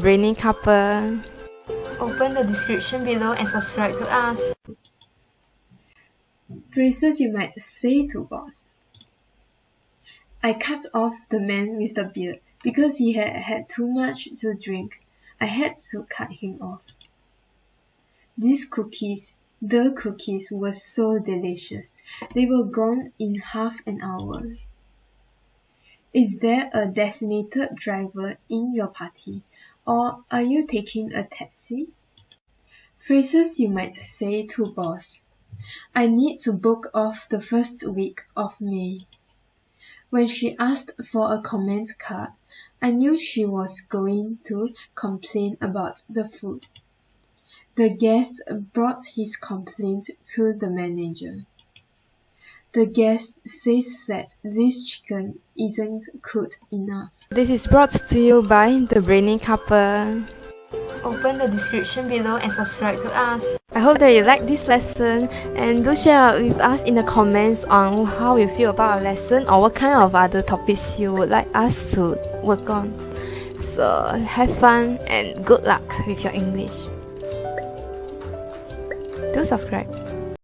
Brainy couple. Open the description below and subscribe to us. Phrases you might say to boss. I cut off the man with the beard because he had had too much to drink. I had to cut him off. These cookies, the cookies were so delicious. They were gone in half an hour. Is there a designated driver in your party? Or are you taking a taxi? Phrases you might say to boss. I need to book off the first week of May. When she asked for a comment card, I knew she was going to complain about the food. The guest brought his complaint to the manager. The guest says that this chicken isn't cooked enough. This is brought to you by the Brainy couple. Open the description below and subscribe to us. I hope that you like this lesson and do share with us in the comments on how you feel about our lesson or what kind of other topics you would like us to work on. So have fun and good luck with your English. Do subscribe.